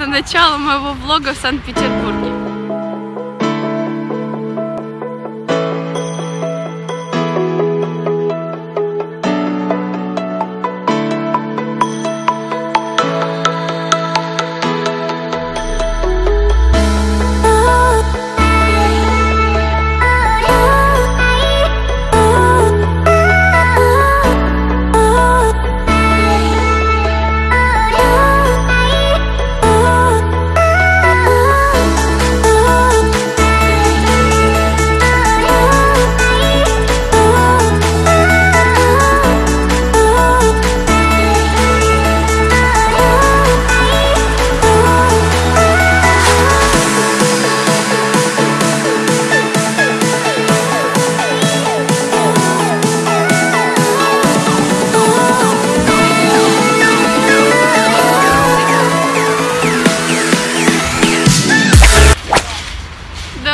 это начало моего влога в Санкт-Петербурге.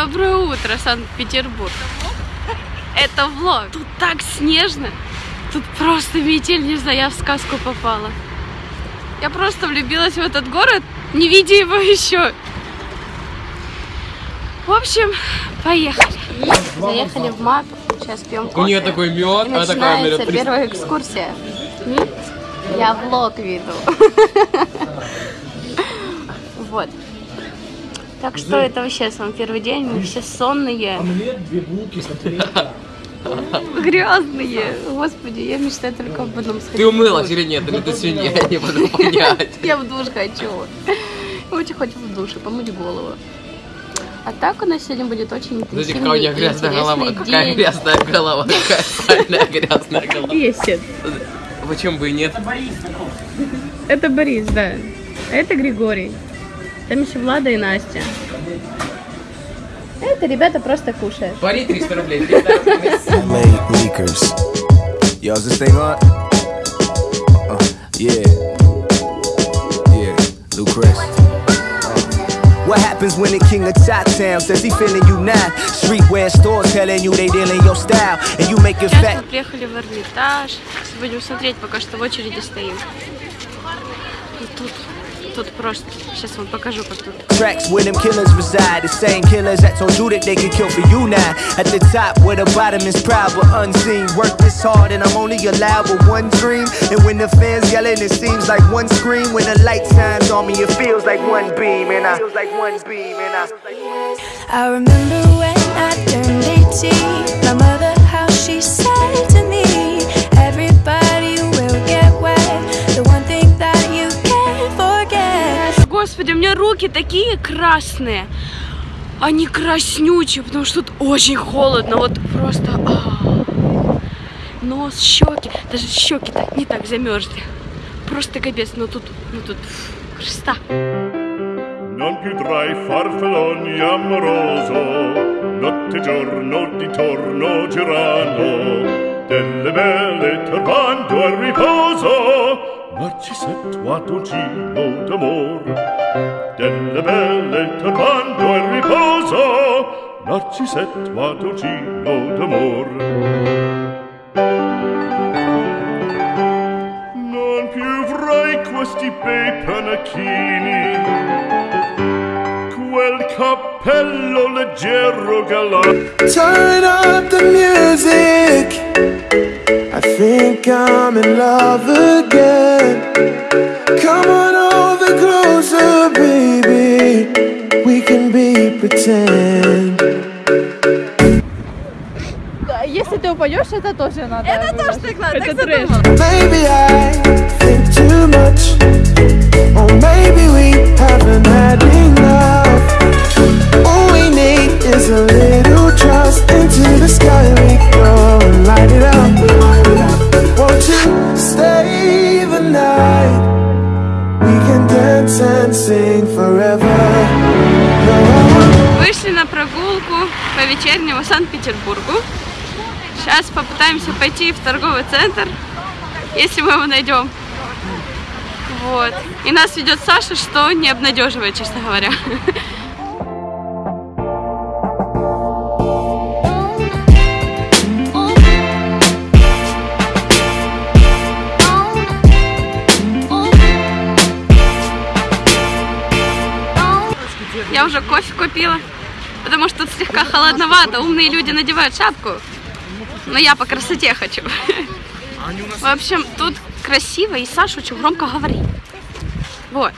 Доброе утро, Санкт-Петербург. Это влог. Тут так снежно. Тут просто метель, не знаю, я в сказку попала. Я просто влюбилась в этот город, не видя его еще. В общем, поехали. Заехали в МАК, сейчас пьем кофе. У нее такой мед, а такая мероприятие. первая экскурсия. Я влог веду. Вот. Так что это вообще сам первый день, мы все сонные, Мне две булки с грязные. Господи, я мечтаю только об одном сходить. Ты умылась или нет? Или ты свинья? Я не могу понять. Я в душ хочу. Очень хочу в душе помыть голову. А так у нас сегодня будет очень Смотрите, интенсивный какая у и нее грязная голова. Какая грязная голова. Какая сальная грязная голова. Есть. Почему бы и нет? Это Борис, да. А это Григорий. Там еще Влада и Настя. Это ребята просто кушают. Пари 300 рублей. 300 рублей. Late leakers. Yo, is this thing on? Uh, yeah. Yeah, Lou Chris. What happens when the king of Tot Town says he feeling you now? Streetwear stores telling you they dealing your style, and you make Сейчас fat. мы приехали в Эрмитаж. Будем смотреть, пока что в очереди стоим. И тут, тут просто. Сейчас вам покажу, как тут. Tracks where them killers reside, the same killers that told you that they could kill for you now. At the top where the bottom is proud but unseen. Work this hard and I'm only allowed with one dream. And when the fans yelling, it seems like one scream. When the light shines on me, it feels like one beam. And I feels like one beam. And I. I remember when I turned 18. My mother, how she said to me, Господи, у меня руки такие красные. Они краснючие, потому что тут очень холодно. Вот просто... а. Нос, щеки. Даже щеки так не так замерзли. Просто капец. Но тут, ну тут красота. Non più tra farfalloni amoroso, notte giorno di torno girano, delle belle turbando al riposo, Narcisetto ad un gino d'amor. Delle belle turbando al riposo, Narcisetto ad un gino d'amor. Non più avrai questi bei panacchini, quel cappello leggero galante. Turn up the music. I think I'm in love again. Come on over closer, baby. We can be pretend. Если ты упадешь, это тоже надо. Это тоже так надо. Maybe I вечернему Санкт-Петербургу. Сейчас попытаемся пойти в торговый центр, если мы его найдем. Вот. И нас ведет Саша, что не обнадеживает, честно говоря. Я уже кофе купила, потому что тут слегка холодновато. Умные люди надевают шапку, но я по красоте хочу. В общем, тут красиво, и Саша очень громко говорит. Вот.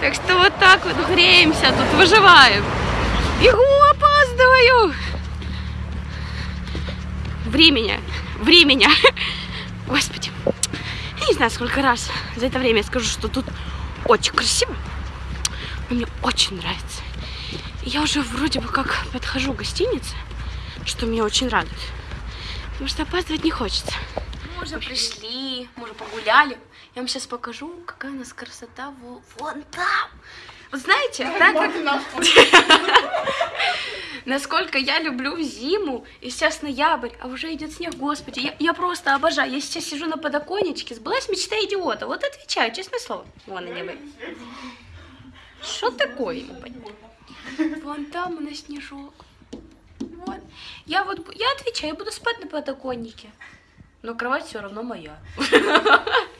Так что вот так вот греемся, тут выживаем. Бегу, опаздываю. Времени, времени. Господи. Не знаю, сколько раз за это время я скажу, что тут очень красиво. Но мне очень нравится. Я уже вроде бы как подхожу к гостинице, что меня очень радует. Потому что опаздывать не хочется. Мы уже пришли, мы уже погуляли. Я вам сейчас покажу, какая у нас красота во- вон там. Вот знаете, так как... Насколько я люблю зиму, и сейчас ноябрь, а уже идет снег, господи, я, я просто обожаю. Я сейчас сижу на подоконничке, сбылась мечта идиота. Вот отвечаю, честное слово. Вон они вы. Что такое ему? Вон там у нас снежок. Вот. Я вот, я отвечаю, я буду спать на подоконнике. Но кровать все равно моя.